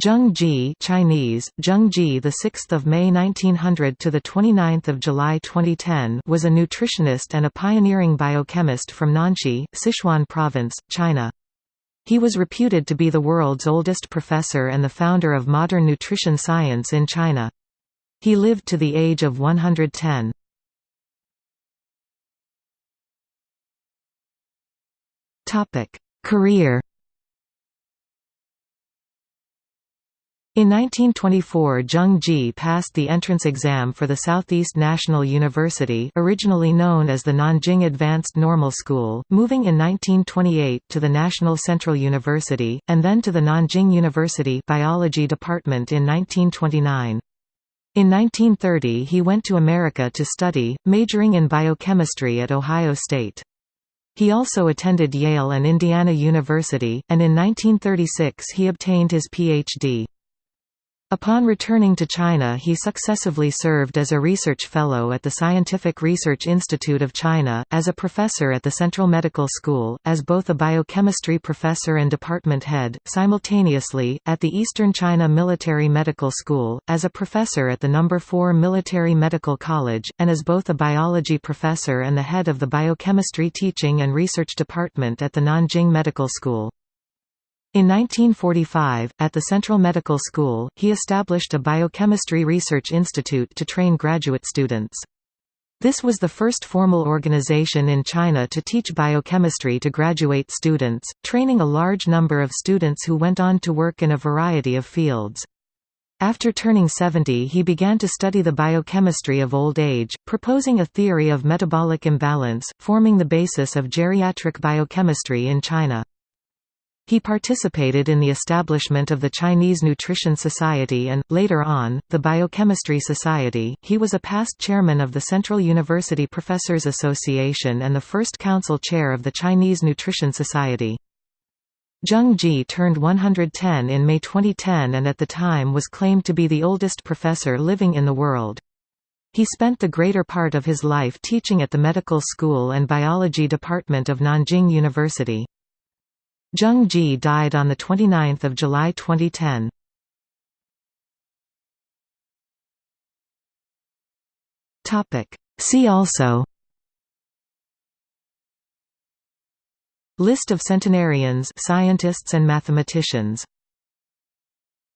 Zheng Ji Chinese Zheng Ji the 6th of May 1900 to the 29th of July 2010 was a nutritionist and a pioneering biochemist from Nanxi Sichuan province China. He was reputed to be the world's oldest professor and the founder of modern nutrition science in China. He lived to the age of 110 Topic Career In 1924 Zheng Ji passed the entrance exam for the Southeast National University originally known as the Nanjing Advanced Normal School, moving in 1928 to the National Central University, and then to the Nanjing University Biology Department in 1929. In 1930 he went to America to study, majoring in biochemistry at Ohio State. He also attended Yale and Indiana University, and in 1936 he obtained his Ph.D. Upon returning to China he successively served as a research fellow at the Scientific Research Institute of China, as a professor at the Central Medical School, as both a biochemistry professor and department head, simultaneously, at the Eastern China Military Medical School, as a professor at the No. 4 Military Medical College, and as both a biology professor and the head of the biochemistry teaching and research department at the Nanjing Medical School. In 1945, at the Central Medical School, he established a biochemistry research institute to train graduate students. This was the first formal organization in China to teach biochemistry to graduate students, training a large number of students who went on to work in a variety of fields. After turning 70 he began to study the biochemistry of old age, proposing a theory of metabolic imbalance, forming the basis of geriatric biochemistry in China. He participated in the establishment of the Chinese Nutrition Society and, later on, the Biochemistry Society. He was a past chairman of the Central University Professors Association and the first council chair of the Chinese Nutrition Society. Zheng Ji turned 110 in May 2010 and at the time was claimed to be the oldest professor living in the world. He spent the greater part of his life teaching at the medical school and biology department of Nanjing University. Zheng Ji died on 29 July 2010. See also. List of centenarians scientists and mathematicians